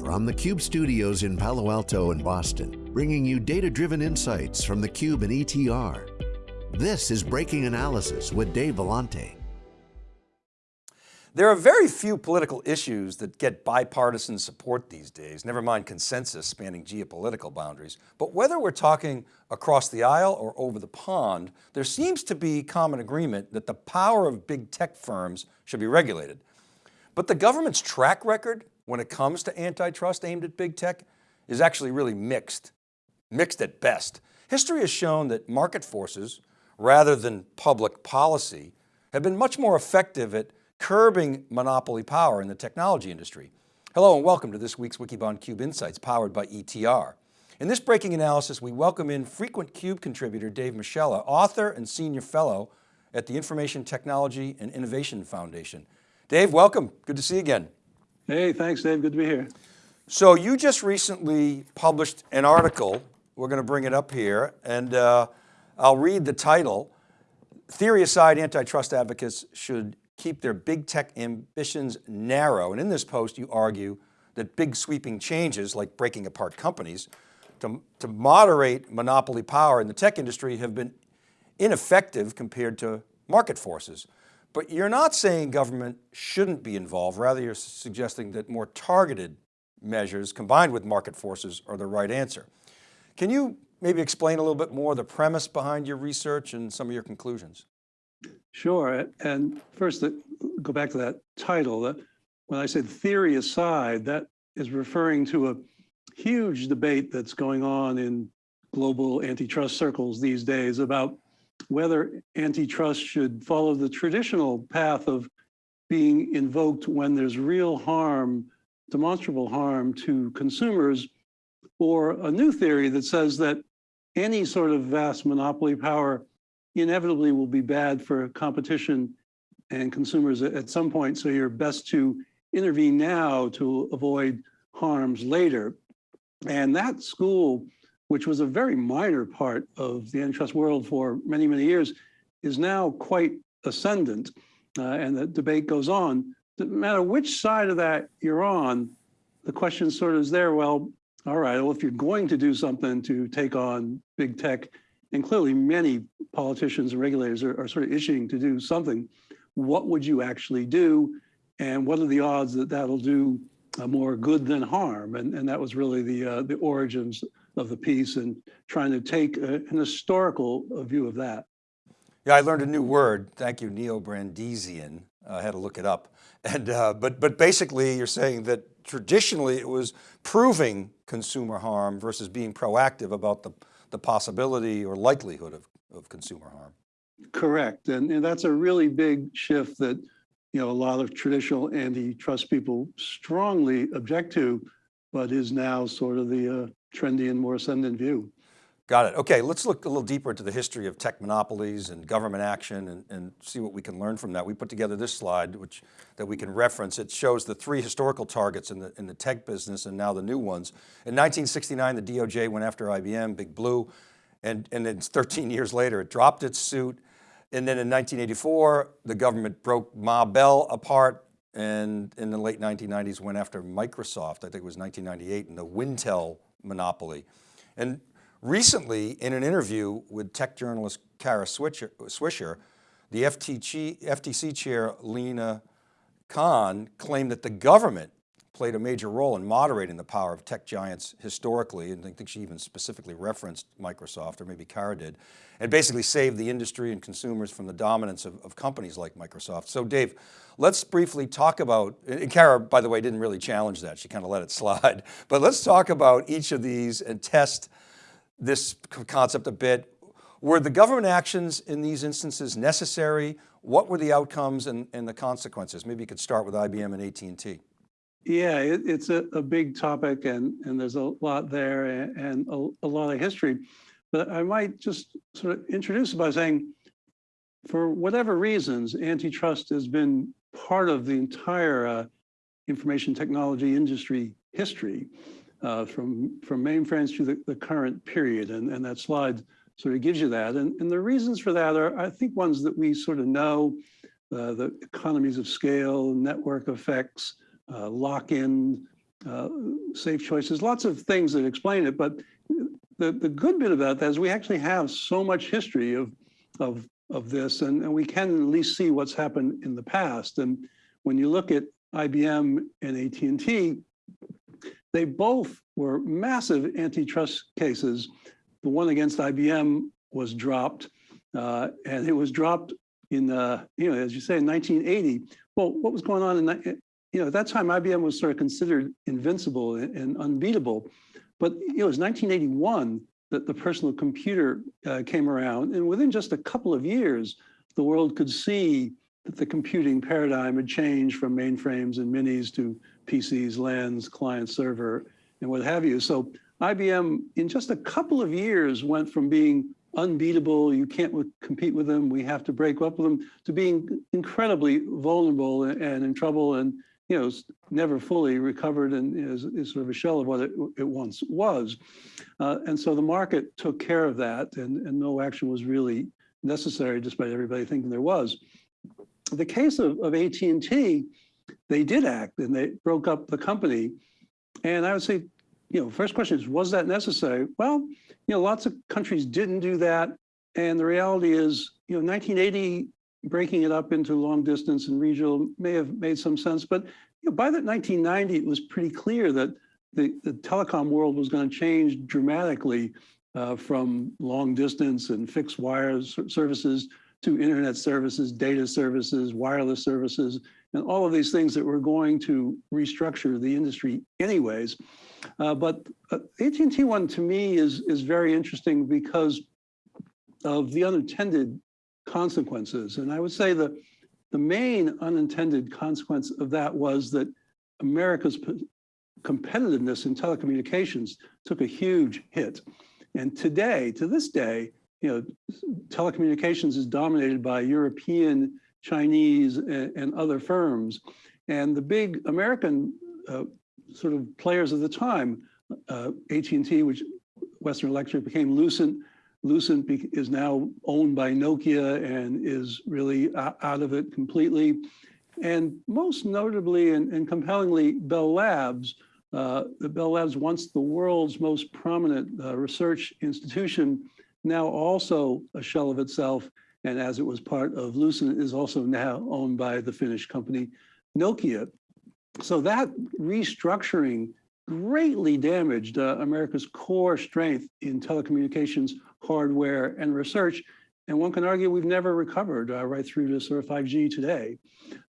from the Cube studios in Palo Alto and Boston, bringing you data-driven insights from the Cube and ETR. This is Breaking Analysis with Dave Vellante. There are very few political issues that get bipartisan support these days, never mind consensus spanning geopolitical boundaries. But whether we're talking across the aisle or over the pond, there seems to be common agreement that the power of big tech firms should be regulated. But the government's track record when it comes to antitrust aimed at big tech is actually really mixed, mixed at best. History has shown that market forces, rather than public policy, have been much more effective at curbing monopoly power in the technology industry. Hello and welcome to this week's Wikibon Cube Insights powered by ETR. In this breaking analysis, we welcome in frequent CUBE contributor Dave Moschella, author and senior fellow at the Information Technology and Innovation Foundation. Dave, welcome, good to see you again. Hey, thanks Dave, good to be here. So you just recently published an article, we're going to bring it up here, and uh, I'll read the title. Theory aside, antitrust advocates should keep their big tech ambitions narrow. And in this post, you argue that big sweeping changes like breaking apart companies to, to moderate monopoly power in the tech industry have been ineffective compared to market forces. But you're not saying government shouldn't be involved, rather you're suggesting that more targeted measures combined with market forces are the right answer. Can you maybe explain a little bit more the premise behind your research and some of your conclusions? Sure, and first go back to that title. When I said theory aside, that is referring to a huge debate that's going on in global antitrust circles these days about whether antitrust should follow the traditional path of being invoked when there's real harm, demonstrable harm to consumers, or a new theory that says that any sort of vast monopoly power inevitably will be bad for competition and consumers at some point. So you're best to intervene now to avoid harms later. And that school, which was a very minor part of the antitrust world for many, many years, is now quite ascendant. Uh, and the debate goes on. No matter which side of that you're on, the question sort of is there, well, all right, well, if you're going to do something to take on big tech, and clearly many politicians and regulators are, are, sort of issuing to do something, what would you actually do? And what are the odds that that'll do uh, more good than harm? And, and that was really the, uh, the origins of the piece and trying to take a, an historical view of that. Yeah, I learned a new word. Thank you, neo-Brandeisian. I had to look it up. And, uh, but, but basically you're saying that traditionally it was proving consumer harm versus being proactive about the, the possibility or likelihood of, of consumer harm. Correct, and, and that's a really big shift that you know a lot of traditional antitrust people strongly object to, but is now sort of the uh, trendy and more ascendant view. Got it. Okay, let's look a little deeper into the history of tech monopolies and government action and, and, see what we can learn from that. We put together this slide, which that we can reference. It shows the three historical targets in the, in the tech business and now the new ones. In 1969, the DOJ went after IBM, Big Blue, and, and then 13 years later, it dropped its suit. And then in 1984, the government broke Ma Bell apart and in the late 1990s went after Microsoft, I think it was 1998, and the Wintel monopoly. And Recently, in an interview with tech journalist Kara Swisher, the FTC, FTC chair Lina Khan claimed that the government played a major role in moderating the power of tech giants historically, and I think she even specifically referenced Microsoft, or maybe Kara did, and basically saved the industry and consumers from the dominance of, of companies like Microsoft. So Dave, let's briefly talk about, and Kara, by the way, didn't really challenge that, she kind of let it slide, but let's talk about each of these and test this concept a bit. Were the government actions in these instances necessary? What were the outcomes and, and the consequences? Maybe you could start with IBM and AT&T. Yeah, it, it's a, a, big topic and, and there's a lot there and, and a, a, lot of history. But I might just sort of introduce it by saying, for whatever reasons, antitrust has been part of the entire uh, information technology industry history uh, from, from mainframes to the, the current period. And, and that slide sort of gives you that. And, and the reasons for that are, I think, ones that we sort of know, uh, the economies of scale, network effects, uh, lock-in, uh, safe choices, lots of things that explain it. But the, the good bit about that is we actually have so much history of, of, of this, and, and we can at least see what's happened in the past. And when you look at IBM and AT&T, they both were massive antitrust cases. The one against IBM was dropped, uh, and it was dropped in, uh, you know, as you say, in 1980. Well, what was going on in? You know, at that time, IBM was sort of considered invincible and, unbeatable. But you know, it was 1981 that the personal computer uh, came around, and within just a couple of years, the world could see that the computing paradigm had changed from mainframes and minis to PCs, LANs, client server, and what have you. So IBM, in just a couple of years, went from being unbeatable, you can't compete with them, we have to break up with them, to being incredibly vulnerable and, in trouble and you know, never fully recovered and is, is sort of a shell of what it, it once was. Uh, and so the market took care of that and, and no action was really necessary despite everybody thinking there was. The case of, of AT&T, they did act and they broke up the company. And I would say, you know, first question is, was that necessary? Well, you know, lots of countries didn't do that. And the reality is, you know, 1980 breaking it up into long distance and regional may have made some sense, but you know, by that 1990, it was pretty clear that the, the telecom world was going to change dramatically uh, from long distance and fixed wires services to internet services, data services, wireless services, and all of these things that were going to restructure the industry anyways. Uh, but uh, AT&T one to me is, is very interesting because of the unintended consequences. And I would say that the main unintended consequence of that was that America's competitiveness in telecommunications took a huge hit. And today, to this day, you know, telecommunications is dominated by European, Chinese, and, and other firms. And the big American uh, sort of players of the time, uh, AT&T, which Western Electric became Lucent, Lucent is now owned by Nokia and is really out of it completely. And most notably and, and compellingly, Bell Labs, uh, the Bell Labs, once the world's most prominent uh, research institution, now also a shell of itself, and as it was part of Lucent, is also now owned by the Finnish company Nokia. So that restructuring greatly damaged uh, America's core strength in telecommunications hardware, and research. And one can argue we've never recovered uh, right through to sort of 5G today.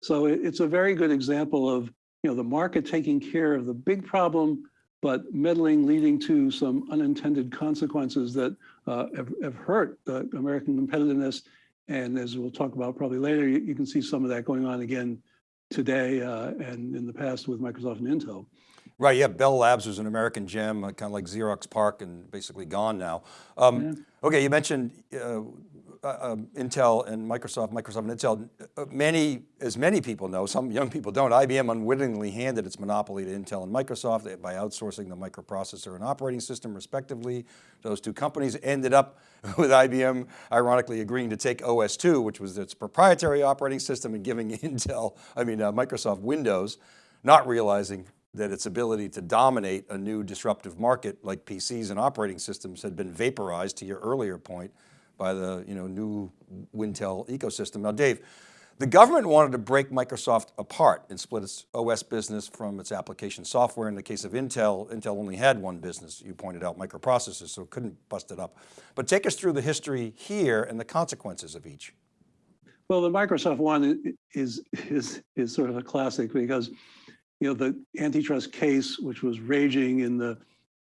So it, it's a very good example of you know the market taking care of the big problem, but meddling leading to some unintended consequences that uh, have, have, hurt uh, American competitiveness. And as we'll talk about probably later, you, you can see some of that going on again today uh, and in the past with Microsoft and Intel. Right, yeah, Bell Labs was an American gem, uh, kind of like Xerox PARC and basically gone now. Um, yeah. Okay, you mentioned uh, uh, um, Intel and Microsoft, Microsoft and Intel. Uh, many, as many people know, some young people don't, IBM unwittingly handed its monopoly to Intel and Microsoft by outsourcing the microprocessor and operating system respectively. Those two companies ended up with IBM ironically agreeing to take OS2, which was its proprietary operating system and giving Intel, I mean uh, Microsoft Windows, not realizing that its ability to dominate a new disruptive market like PCs and operating systems had been vaporized to your earlier point by the you know, new Wintel ecosystem. Now Dave, the government wanted to break Microsoft apart and split its OS business from its application software. In the case of Intel, Intel only had one business, you pointed out microprocessors, so couldn't bust it up. But take us through the history here and the consequences of each. Well, the Microsoft one is, is, is sort of a classic because you know, the antitrust case, which was raging in the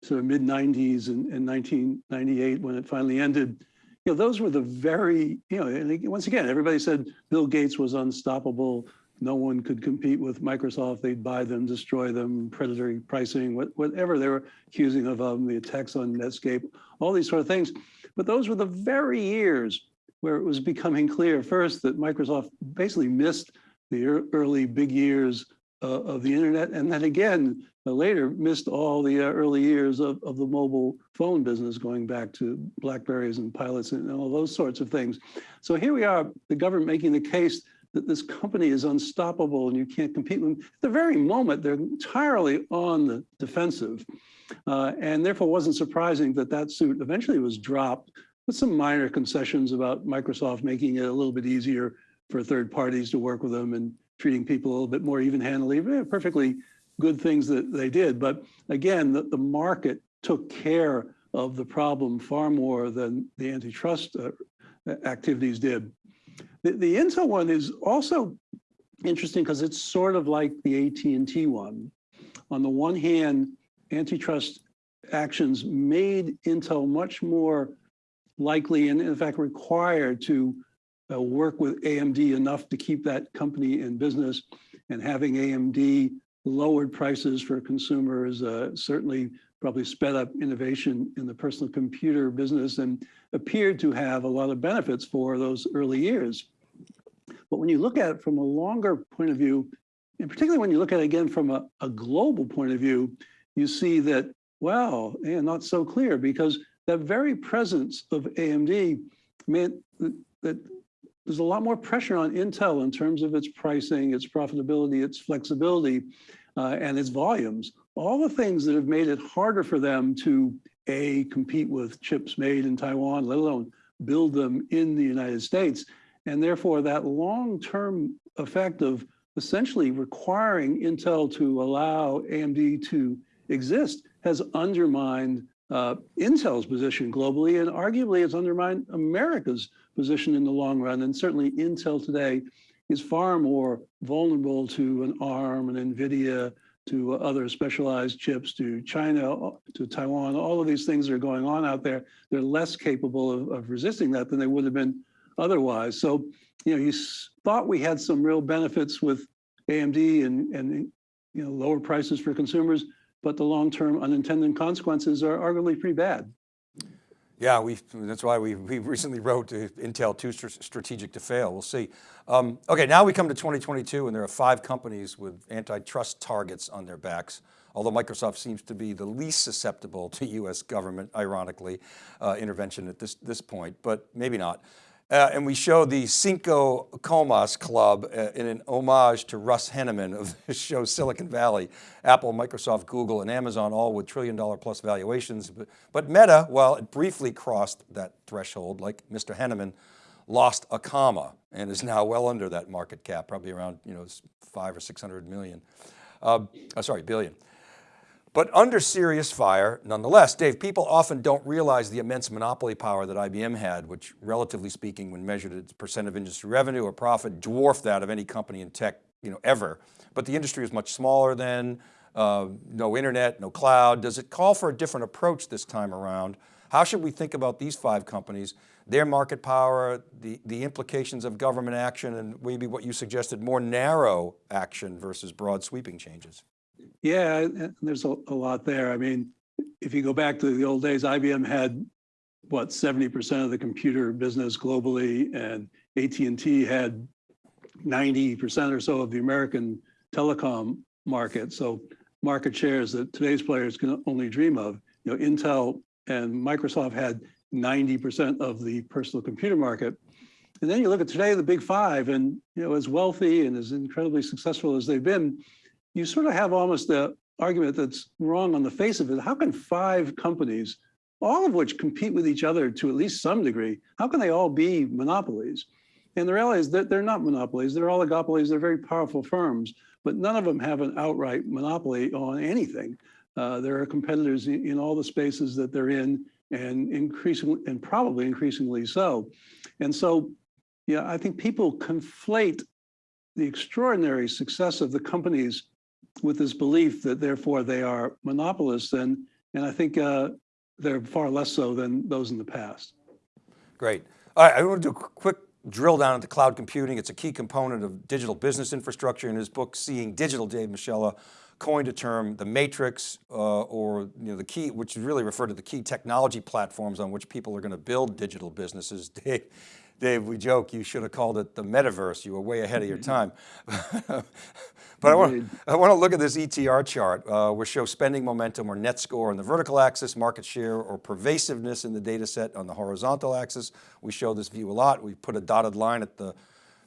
sort of mid 90s and, and 1998 when it finally ended, you know, those were the very, you know, once again, everybody said Bill Gates was unstoppable. No one could compete with Microsoft. They'd buy them, destroy them, predatory pricing, whatever they were accusing of them, the attacks on Netscape, all these sort of things. But those were the very years where it was becoming clear first that Microsoft basically missed the early big years of the internet. And then again, uh, later missed all the uh, early years of, of the mobile phone business going back to Blackberries and pilots and all those sorts of things. So here we are, the government making the case that this company is unstoppable and you can't compete with them. At the very moment, they're entirely on the defensive. Uh, and therefore wasn't surprising that that suit eventually was dropped with some minor concessions about Microsoft making it a little bit easier for third parties to work with them and treating people a little bit more even-handedly. Perfectly good things that they did. But again, the, the market took care of the problem far more than the antitrust uh, activities did. The, the Intel one is also interesting because it's sort of like the AT&T one. On the one hand, antitrust actions made Intel much more likely and in fact required to uh, work with AMD enough to keep that company in business and having AMD lowered prices for consumers uh, certainly probably sped up innovation in the personal computer business and appeared to have a lot of benefits for those early years. But when you look at it from a longer point of view, and particularly when you look at it again from a, a global point of view, you see that, well, and not so clear because that very presence of AMD meant that, that there's a lot more pressure on Intel in terms of its pricing, its profitability, its flexibility, uh, and its volumes. All the things that have made it harder for them to A, compete with chips made in Taiwan, let alone build them in the United States. And therefore that long-term effect of essentially requiring Intel to allow AMD to exist has undermined uh, Intel's position globally, and arguably it's undermined America's position in the long run. And certainly Intel today is far more vulnerable to an ARM, an NVIDIA, to other specialized chips, to China, to Taiwan, all of these things that are going on out there. They're less capable of, of resisting that than they would have been otherwise. So, you know, you thought we had some real benefits with AMD and, and you know, lower prices for consumers but the long-term unintended consequences are arguably pretty bad. Yeah, we that's why we, we recently wrote Intel too strategic to fail. We'll see. Um, okay, now we come to 2022 and there are five companies with antitrust targets on their backs. Although Microsoft seems to be the least susceptible to US government, ironically, uh, intervention at this, this point, but maybe not. Uh, and we show the Cinco Comas Club uh, in an homage to Russ Hanneman of the show Silicon Valley. Apple, Microsoft, Google, and Amazon all with trillion dollar plus valuations. But, but Meta, well, it briefly crossed that threshold like Mr. Hanneman, lost a comma and is now well under that market cap, probably around you know five or 600 million, uh, oh, sorry, billion. But under serious fire, nonetheless, Dave, people often don't realize the immense monopoly power that IBM had, which relatively speaking, when measured its percent of industry revenue or profit, dwarfed that of any company in tech you know, ever. But the industry was much smaller then, uh, no internet, no cloud. Does it call for a different approach this time around? How should we think about these five companies, their market power, the, the implications of government action, and maybe what you suggested, more narrow action versus broad sweeping changes? Yeah, there's a, a lot there. I mean, if you go back to the old days, IBM had what 70% of the computer business globally, and AT&T had 90% or so of the American telecom market. So market shares that today's players can only dream of. You know, Intel and Microsoft had 90% of the personal computer market. And then you look at today, the big five, and you know, as wealthy and as incredibly successful as they've been, you sort of have almost the argument that's wrong on the face of it. How can five companies, all of which compete with each other to at least some degree, how can they all be monopolies? And the reality is that they're not monopolies, they're oligopolies, they're very powerful firms, but none of them have an outright monopoly on anything. Uh, there are competitors in, in all the spaces that they're in and increasingly, and probably increasingly so. And so, yeah, I think people conflate the extraordinary success of the companies with this belief that therefore they are monopolists and, and I think uh, they're far less so than those in the past. Great. All right, I want to do a quick drill down into cloud computing. It's a key component of digital business infrastructure. In his book, Seeing Digital, Dave Moschella coined a term, the matrix, uh, or you know, the key, which really refer to the key technology platforms on which people are going to build digital businesses. Dave, Dave, we joke, you should have called it the metaverse. You were way ahead of your time. but I want, I want to look at this ETR chart, uh, which shows spending momentum or net score on the vertical axis, market share or pervasiveness in the data set on the horizontal axis. We show this view a lot. We put a dotted line at the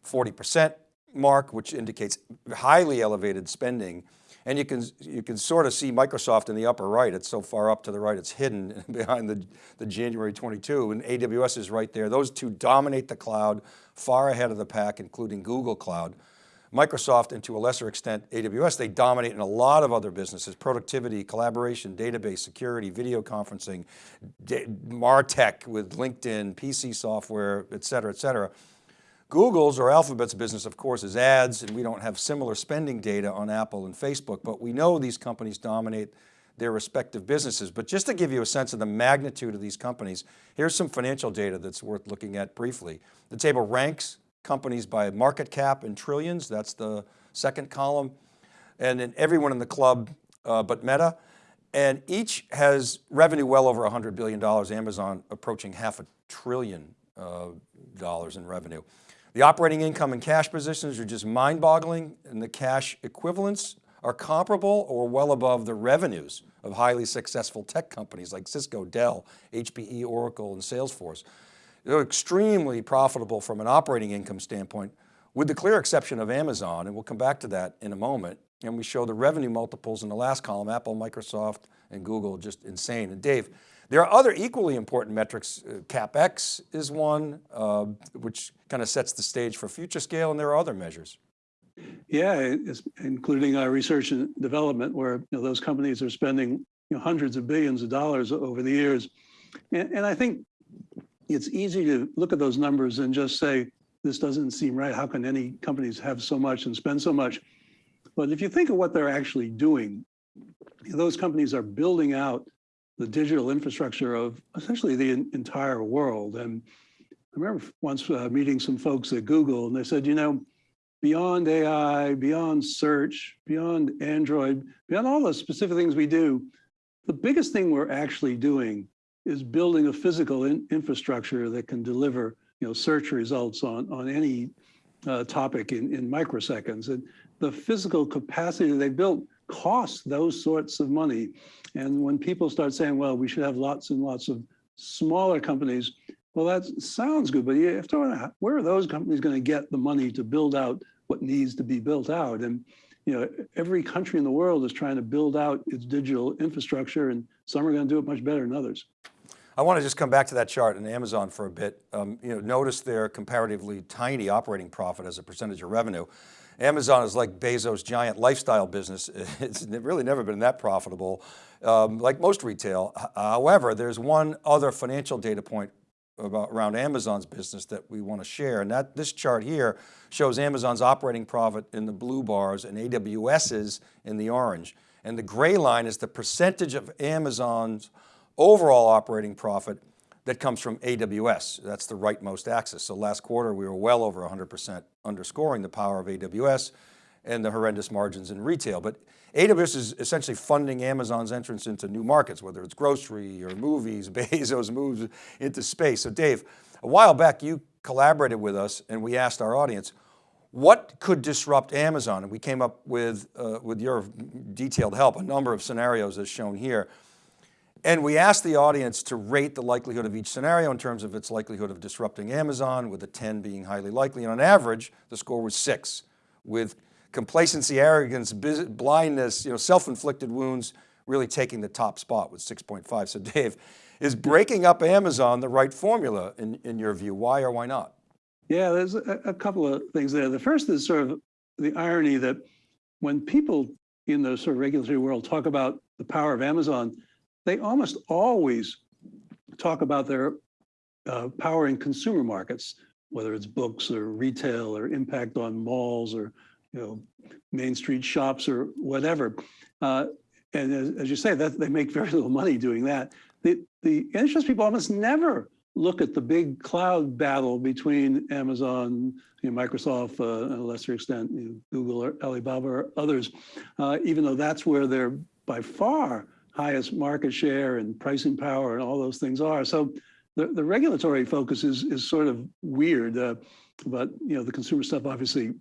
40%. mark, which indicates highly elevated spending. And you can, you can sort of see Microsoft in the upper right. It's so far up to the right, it's hidden behind the, the January 22 and AWS is right there. Those two dominate the cloud far ahead of the pack, including Google Cloud. Microsoft and to a lesser extent AWS, they dominate in a lot of other businesses, productivity, collaboration, database, security, video conferencing, MarTech with LinkedIn, PC software, et cetera, et cetera. Google's or Alphabet's business, of course, is ads, and we don't have similar spending data on Apple and Facebook, but we know these companies dominate their respective businesses. But just to give you a sense of the magnitude of these companies, here's some financial data that's worth looking at briefly. The table ranks companies by market cap in trillions. That's the second column. And then everyone in the club uh, but Meta. And each has revenue well over $100 billion, Amazon approaching half a trillion uh, dollars in revenue. The operating income and cash positions are just mind boggling and the cash equivalents are comparable or well above the revenues of highly successful tech companies like Cisco, Dell, HPE, Oracle, and Salesforce. They're extremely profitable from an operating income standpoint, with the clear exception of Amazon, and we'll come back to that in a moment. And we show the revenue multiples in the last column, Apple, Microsoft, and Google, just insane. And Dave, there are other equally important metrics. Uh, CapEx is one, uh, which kind of sets the stage for future scale, and there are other measures. Yeah, including our research and development, where you know, those companies are spending you know, hundreds of billions of dollars over the years. And, and I think it's easy to look at those numbers and just say, this doesn't seem right. How can any companies have so much and spend so much? But if you think of what they're actually doing, those companies are building out the digital infrastructure of essentially the entire world. And I remember once uh, meeting some folks at Google and they said, you know, beyond AI, beyond search, beyond Android, beyond all the specific things we do, the biggest thing we're actually doing is building a physical in infrastructure that can deliver you know, search results on, on any uh, topic in, in microseconds. And the physical capacity that they built costs those sorts of money. And when people start saying, well, we should have lots and lots of smaller companies, well, that sounds good, but you have to where are those companies going to get the money to build out what needs to be built out? And you know, every country in the world is trying to build out its digital infrastructure, and some are going to do it much better than others. I want to just come back to that chart in Amazon for a bit. Um, you know, notice their comparatively tiny operating profit as a percentage of revenue. Amazon is like Bezos' giant lifestyle business. It's really never been that profitable, um, like most retail. However, there's one other financial data point about around Amazon's business that we want to share. And that this chart here shows Amazon's operating profit in the blue bars and AWS's in the orange. And the gray line is the percentage of Amazon's overall operating profit that comes from AWS. That's the rightmost axis. So last quarter, we were well over 100% underscoring the power of AWS and the horrendous margins in retail. But AWS is essentially funding Amazon's entrance into new markets, whether it's grocery or movies, Bezos moves into space. So Dave, a while back you collaborated with us and we asked our audience, what could disrupt Amazon? And we came up with, uh, with your detailed help, a number of scenarios as shown here. And we asked the audience to rate the likelihood of each scenario in terms of its likelihood of disrupting Amazon, with a 10 being highly likely. And on average, the score was six, with complacency, arrogance, blindness, you know, self-inflicted wounds really taking the top spot with 6.5. So Dave, is breaking up Amazon the right formula in, in your view? Why or why not? Yeah, there's a, a couple of things there. The first is sort of the irony that when people in the sort of regulatory world talk about the power of Amazon, they almost always talk about their uh, power in consumer markets, whether it's books or retail or impact on malls or you know main street shops or whatever. Uh, and as, as, you say, that they make very little money doing that. The the interest people almost never look at the big cloud battle between Amazon, you know, Microsoft, uh, and a lesser extent, you know, Google or Alibaba or others, uh, even though that's where they're by far highest market share and pricing power and all those things are. So the, the regulatory focus is, is sort of weird, uh, but you know the consumer stuff obviously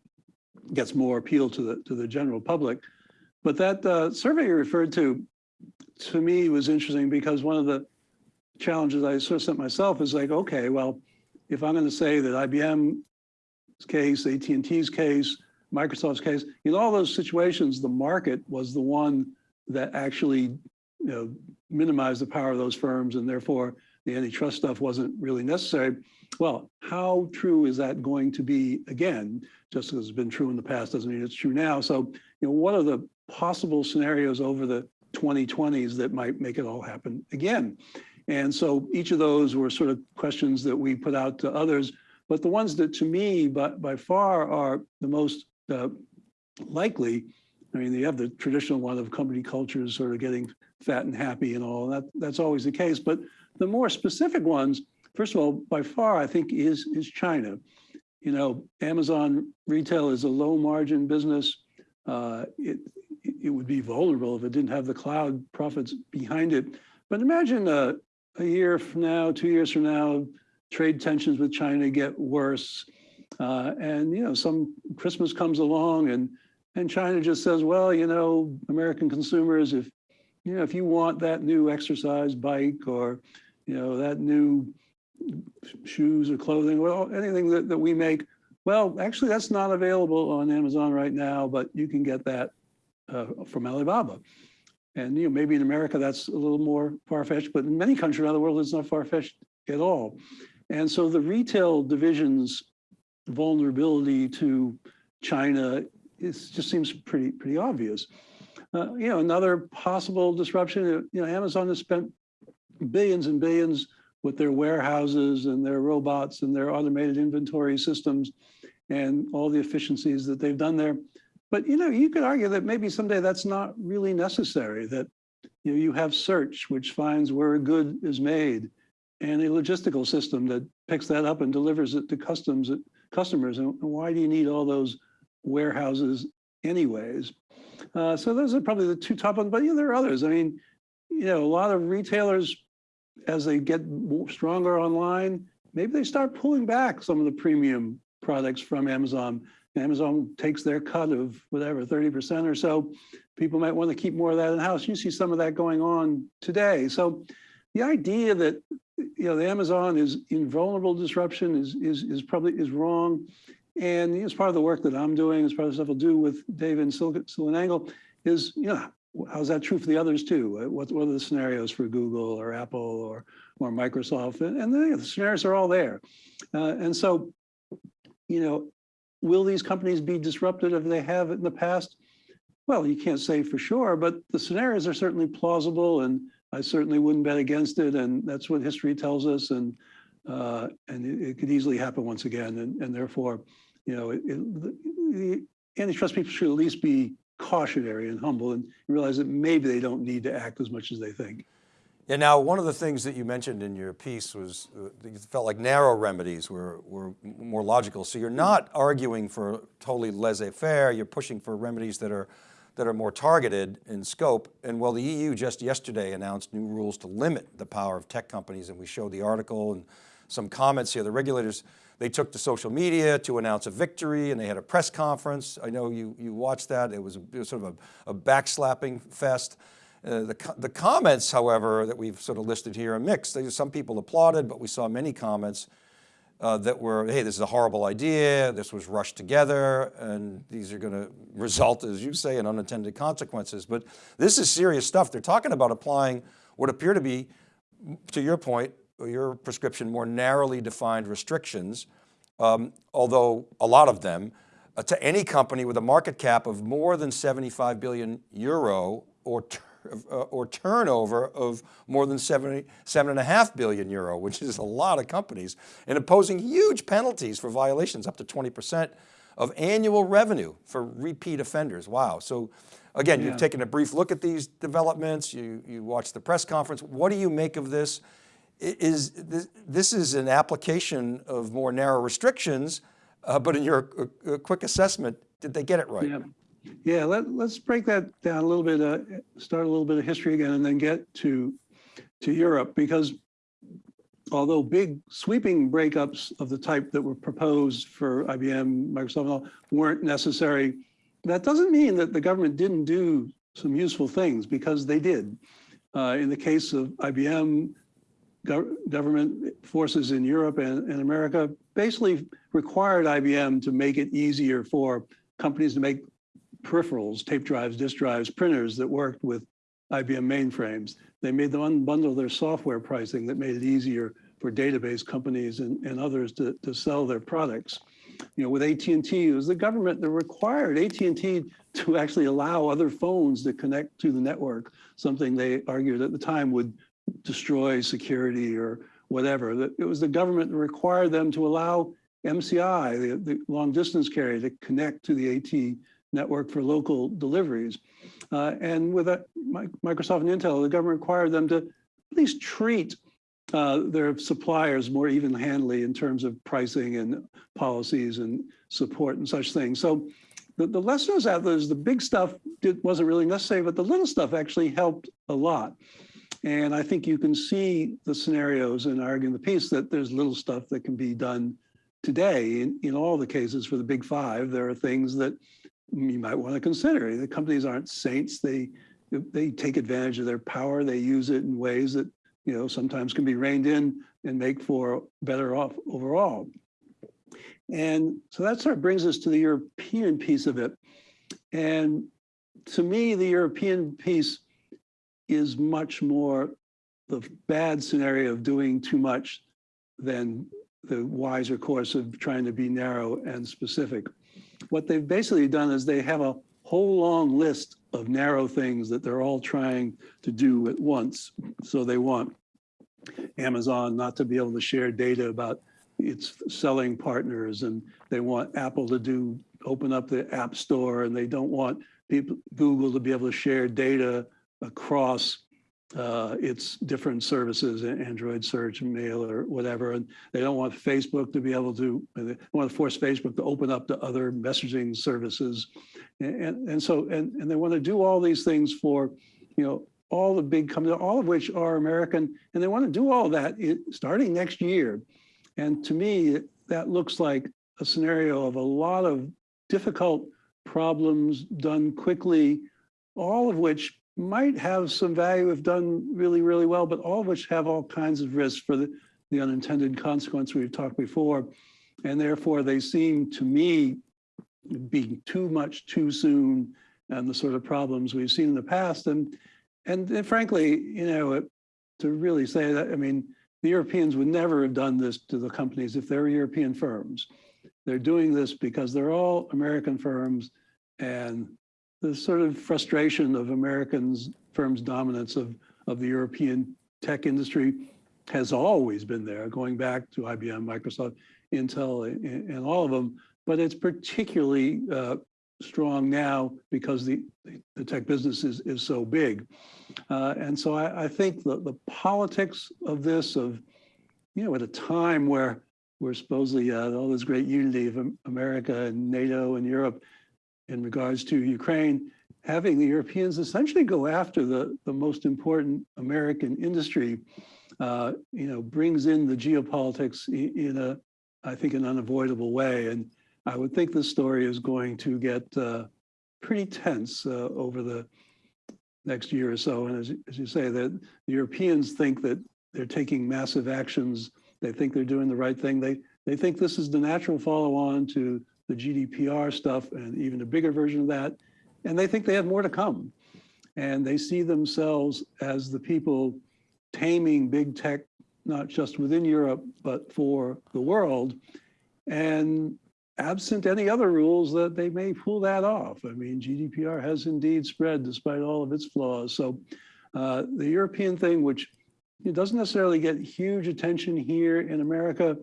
gets more appeal to the, to the general public. But that uh, survey you referred to, to me was interesting because one of the challenges I sort of set myself is like, okay, well, if I'm going to say that IBM's case, AT&T's case, Microsoft's case, in all those situations, the market was the one that actually, you know, minimize the power of those firms and therefore the antitrust stuff wasn't really necessary. Well, how true is that going to be again? Just as it's been true in the past doesn't mean it's true now. So, you know, what are the possible scenarios over the 2020s that might make it all happen again? And so each of those were sort of questions that we put out to others. But the ones that to me, by, by far, are the most uh, likely, I mean, you have the traditional one of company cultures sort of getting fat and happy and all that. That's always the case. But the more specific ones, first of all, by far, I think is, is China. You know, Amazon retail is a low margin business. Uh, it, it would be vulnerable if it didn't have the cloud profits behind it. But imagine a, a year from now, two years from now, trade tensions with China get worse. Uh, and, you know, some Christmas comes along and, and China just says, well, you know, American consumers, if, you know, if you want that new exercise bike or, you know, that new shoes or clothing, well, anything that, that we make, well, actually that's not available on Amazon right now, but you can get that uh, from Alibaba. And you know, maybe in America that's a little more far-fetched, but in many countries around the world, it's not far-fetched at all. And so the retail division's vulnerability to China is, just seems pretty pretty obvious. Uh, you know, another possible disruption. You know, Amazon has spent billions and billions with their warehouses and their robots and their automated inventory systems and all the efficiencies that they've done there. But you know, you could argue that maybe someday that's not really necessary, that you know, you have search, which finds where a good is made, and a logistical system that picks that up and delivers it to customs customers. And why do you need all those warehouses anyways? Uh, so those are probably the two top ones, but yeah, there are others. I mean, you know, a lot of retailers, as they get stronger online, maybe they start pulling back some of the premium products from Amazon. Amazon takes their cut of whatever, 30% or so. People might want to keep more of that in house. You see some of that going on today. So the idea that you know the Amazon is invulnerable disruption is is is probably is wrong. And as part of the work that I'm doing, as part of the stuff I'll do with Dave and SiliconANGLE, is you know how's that true for the others too? What, what are the scenarios for Google or Apple or or Microsoft? And, and the, the scenarios are all there. Uh, and so, you know, will these companies be disrupted if they have in the past? Well, you can't say for sure, but the scenarios are certainly plausible and I certainly wouldn't bet against it. And that's what history tells us. And uh, and it, it, could easily happen once again. And, and therefore, you know, it, it, the antitrust people should at least be cautionary and humble and realize that maybe they don't need to act as much as they think. Yeah, now one of the things that you mentioned in your piece was uh, you felt like narrow remedies were, were more logical. So you're not arguing for totally laissez-faire, you're pushing for remedies that are, that are more targeted in scope. And well, the EU just yesterday announced new rules to limit the power of tech companies and we showed the article and some comments here. The regulators, they took to social media to announce a victory and they had a press conference. I know you, you watched that. It was, it was sort of a, a backslapping fest. Uh, the, the comments, however, that we've sort of listed here are mixed. Some people applauded, but we saw many comments uh, that were, hey, this is a horrible idea, this was rushed together, and these are going to result, as you say, in unintended consequences. But this is serious stuff. They're talking about applying what appear to be, to your point, your prescription, more narrowly defined restrictions, um, although a lot of them, uh, to any company with a market cap of more than 75 billion euro or uh, or turnover of more than 70, seven and a half billion euro, which is a lot of companies, and imposing huge penalties for violations up to 20% of annual revenue for repeat offenders. Wow. So again, yeah. you've taken a brief look at these developments, you, you watched the press conference. What do you make of this? Is this, is an application of more narrow restrictions, uh, but in your uh, uh quick assessment, did they get it right? Yeah. Yeah, let, let's break that down a little bit, uh, start a little bit of history again and then get to, to Europe because although big sweeping breakups of the type that were proposed for IBM, Microsoft and all weren't necessary, that doesn't mean that the government didn't do some useful things because they did. Uh, in the case of IBM, gov government forces in Europe and, and America basically required IBM to make it easier for companies to make peripherals, tape drives, disk drives, printers that worked with IBM mainframes. They made them unbundle their software pricing that made it easier for database companies and, and others to, to sell their products. You know, with AT&T, it was the government that required AT&T to actually allow other phones to connect to the network, something they argued at the time would destroy security or whatever. It was the government that required them to allow MCI, the, the long distance carrier, to connect to the AT network for local deliveries. Uh, and with Microsoft and Intel, the government required them to at least treat uh, their suppliers more even-handedly in terms of pricing and policies and support and such things. So the, the lesson is out there is the big stuff did, wasn't really necessary, but the little stuff actually helped a lot. And I think you can see the scenarios in arguing the piece that there's little stuff that can be done today in, in all the cases for the big five. There are things that you might want to consider. The companies aren't saints. They they take advantage of their power. They use it in ways that you know sometimes can be reined in and make for better off overall. And so that sort of brings us to the European piece of it. And to me, the European piece is much more the bad scenario of doing too much than the wiser course of trying to be narrow and specific. What they've basically done is they have a whole long list of narrow things that they're all trying to do at once. So they want Amazon not to be able to share data about its selling partners and they want Apple to do open up the app store and they don't want people Google to be able to share data across uh, its different services, Android search, mail, or whatever. And they don't want Facebook to be able to, they want to force Facebook to open up to other messaging services. And, and, and so, and, and they want to do all these things for, you know, all the big companies, all of which are American, and they want to do all that starting next year. And to me, that looks like a scenario of a lot of difficult problems done quickly, all of which might have some value if done really, really well, but all of which have all kinds of risks for the, the unintended consequence we've talked before. And therefore they seem to me being too much too soon and the sort of problems we've seen in the past. And, and, and frankly, you know, to really say that, I mean, the Europeans would never have done this to the companies if they're European firms. They're doing this because they're all American firms and the sort of frustration of Americans firms' dominance of, of the European tech industry has always been there, going back to IBM, Microsoft, Intel, and, and all of them. But it's particularly uh, strong now because the, the tech business is, is so big. Uh, and so I, I think the, the politics of this, of, you know, at a time where we're supposedly uh, all this great unity of America and NATO and Europe, in regards to Ukraine, having the Europeans essentially go after the, the most important American industry, uh, you know, brings in the geopolitics in, a, I think, an unavoidable way. And I would think this story is going to get uh, pretty tense uh, over the next year or so. And as, as you say, that the Europeans think that they're taking massive actions. They think they're doing the right thing. They, they think this is the natural follow on to the GDPR stuff and even a bigger version of that. And they think they have more to come. And they see themselves as the people taming big tech, not just within Europe, but for the world. And absent any other rules that they may pull that off. I mean, GDPR has indeed spread despite all of its flaws. So uh, the European thing, which it doesn't necessarily get huge attention here in America,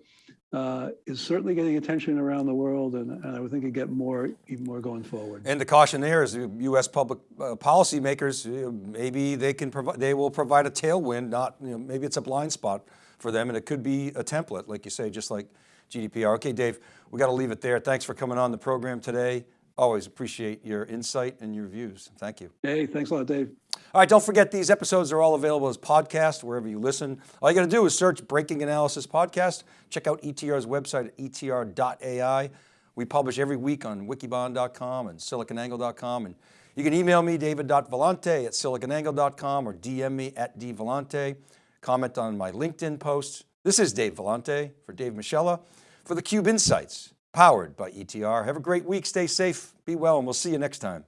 uh, is certainly getting attention around the world, and, and I would think it get more, even more going forward. And the caution there is, the U.S. public uh, policymakers, you know, maybe they can provide, they will provide a tailwind. Not, you know, maybe it's a blind spot for them, and it could be a template, like you say, just like GDPR. Okay, Dave, we got to leave it there. Thanks for coming on the program today. Always appreciate your insight and your views. Thank you. Hey, thanks a lot, Dave. All right, don't forget these episodes are all available as podcasts wherever you listen. All you got to do is search Breaking Analysis Podcast. Check out ETR's website at etr.ai. We publish every week on wikibon.com and siliconangle.com. And you can email me, david.vellante at siliconangle.com or DM me at dvellante. Comment on my LinkedIn post. This is Dave Vellante for Dave Moschella for theCUBE Insights. Powered by ETR. Have a great week, stay safe, be well, and we'll see you next time.